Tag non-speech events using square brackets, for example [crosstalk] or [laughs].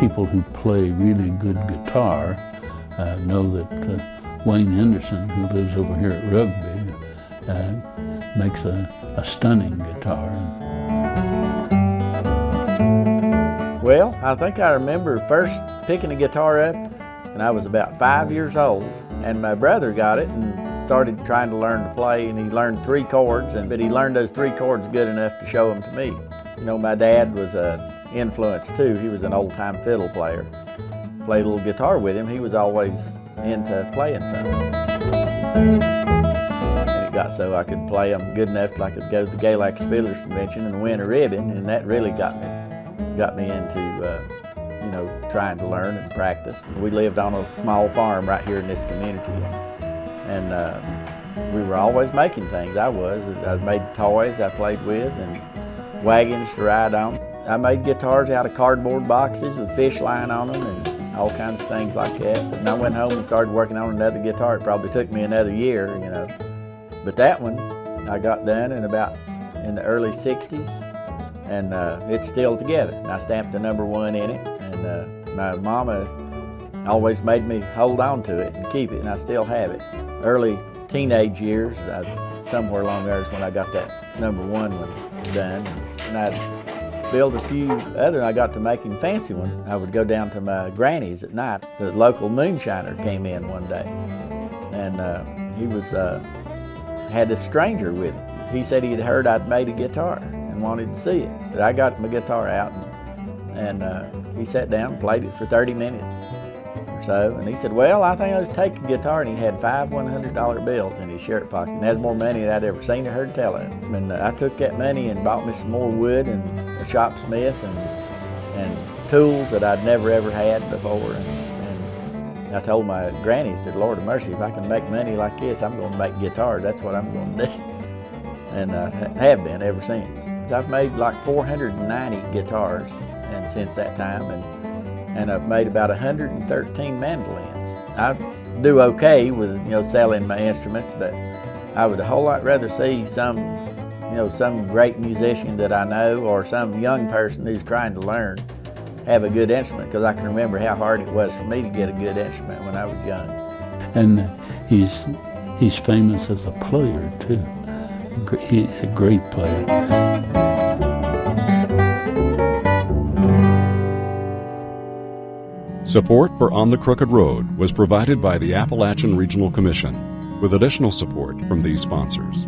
people who play really good guitar uh, know that uh, Wayne Henderson, who lives over here at Rugby, uh, makes a, a stunning guitar. Well, I think I remember first picking a guitar up and I was about five years old and my brother got it and started trying to learn to play and he learned three chords and but he learned those three chords good enough to show them to me. You know, my dad was a influence too. He was an old-time fiddle player. Played a little guitar with him. He was always into playing something. And it got so I could play them good enough till I could go to the Galax Fiddlers Convention and win a ribbon, and that really got me got me into uh, you know trying to learn and practice. We lived on a small farm right here in this community, and uh, we were always making things. I was. I made toys I played with and wagons to ride on. I made guitars out of cardboard boxes with fish line on them and all kinds of things like that. And I went home and started working on another guitar. It probably took me another year, you know. But that one I got done in about in the early 60s and uh, it's still together. And I stamped the number one in it and uh, my mama always made me hold on to it and keep it and I still have it. Early teenage years, I, somewhere along there is when I got that number one one done. And I'd build a few other, I got to making fancy ones. I would go down to my granny's at night. The local moonshiner came in one day, and uh, he was uh, had a stranger with him. He said he had heard I'd made a guitar and wanted to see it. But I got my guitar out, and, and uh, he sat down and played it for 30 minutes so. And he said, well, I think I'll just take a guitar. And he had five $100 bills in his shirt pocket. And that's more money than I'd ever seen or heard tell of. And uh, I took that money and bought me some more wood and a shopsmith and, and tools that I'd never ever had before. And, and I told my granny, I said, Lord of mercy, if I can make money like this, I'm going to make guitars. That's what I'm going to do. [laughs] And uh, have been ever since. I've made like 490 guitars and since that time. And and I've made about 113 mandolins. I do okay with you know selling my instruments, but I would a whole lot rather see some you know some great musician that I know or some young person who's trying to learn have a good instrument because I can remember how hard it was for me to get a good instrument when I was young. And he's he's famous as a player too. He's a great player. Support for On the Crooked Road was provided by the Appalachian Regional Commission, with additional support from these sponsors.